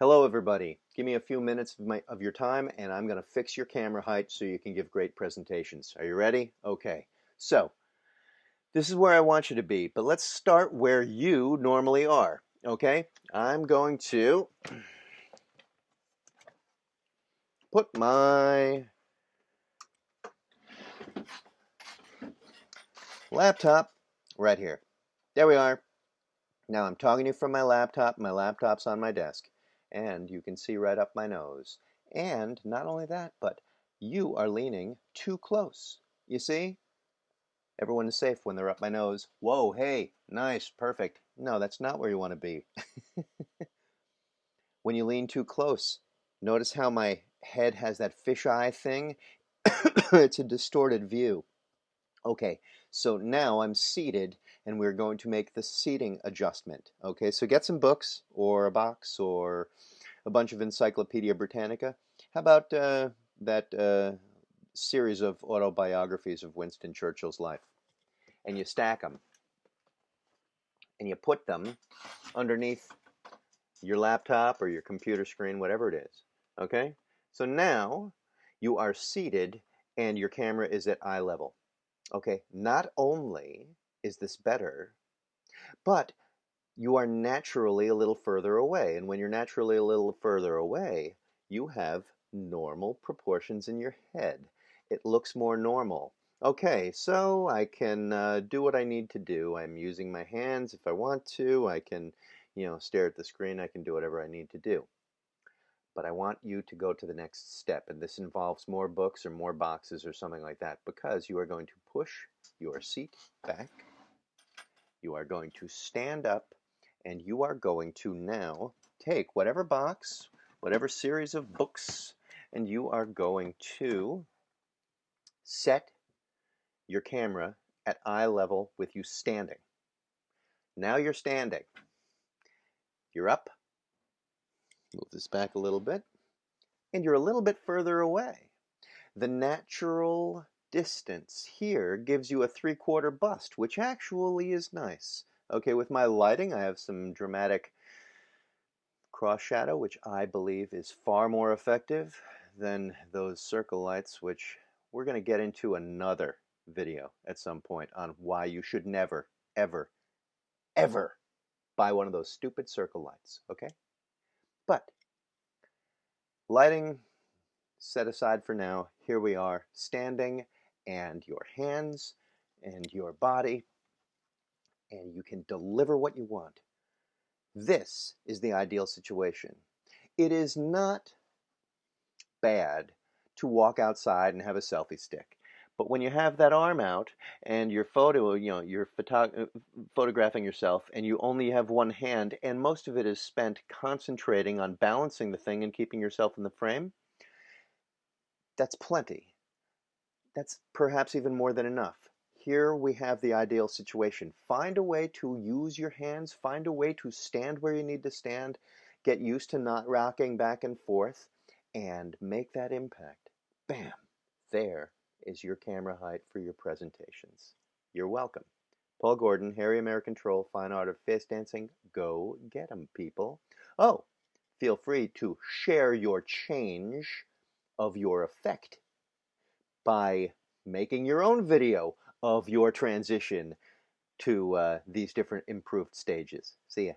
Hello everybody. Give me a few minutes of, my, of your time and I'm going to fix your camera height so you can give great presentations. Are you ready? Okay. So, this is where I want you to be, but let's start where you normally are. Okay? I'm going to put my laptop right here. There we are. Now I'm talking to you from my laptop. My laptop's on my desk and you can see right up my nose. And not only that, but you are leaning too close. You see? Everyone is safe when they're up my nose. Whoa, hey, nice, perfect. No, that's not where you want to be. when you lean too close, notice how my head has that fisheye thing? it's a distorted view. Okay, so now I'm seated and we're going to make the seating adjustment. Okay, so get some books or a box or a bunch of Encyclopedia Britannica. How about uh, that uh, series of autobiographies of Winston Churchill's life? And you stack them and you put them underneath your laptop or your computer screen, whatever it is. Okay, so now you are seated and your camera is at eye level. Okay, not only is this better, but you are naturally a little further away. And when you're naturally a little further away, you have normal proportions in your head. It looks more normal. Okay, so I can uh, do what I need to do. I'm using my hands if I want to. I can, you know, stare at the screen. I can do whatever I need to do but I want you to go to the next step. And this involves more books or more boxes or something like that because you are going to push your seat back. You are going to stand up and you are going to now take whatever box, whatever series of books, and you are going to set your camera at eye level with you standing. Now you're standing. You're up, Move this back a little bit. And you're a little bit further away. The natural distance here gives you a three-quarter bust, which actually is nice. Okay, with my lighting, I have some dramatic cross shadow, which I believe is far more effective than those circle lights, which we're going to get into another video at some point on why you should never, ever, ever buy one of those stupid circle lights, okay? But lighting set aside for now, here we are standing and your hands and your body and you can deliver what you want. This is the ideal situation. It is not bad to walk outside and have a selfie stick. But when you have that arm out and your photo, you know, you're photo uh, photographing yourself and you only have one hand and most of it is spent concentrating on balancing the thing and keeping yourself in the frame, that's plenty. That's perhaps even more than enough. Here we have the ideal situation. Find a way to use your hands, find a way to stand where you need to stand, get used to not rocking back and forth, and make that impact. Bam! There is your camera height for your presentations. You're welcome. Paul Gordon, Hairy American Troll, Fine Art of Face Dancing. Go get 'em, people. Oh, feel free to share your change of your effect by making your own video of your transition to uh, these different improved stages. See ya.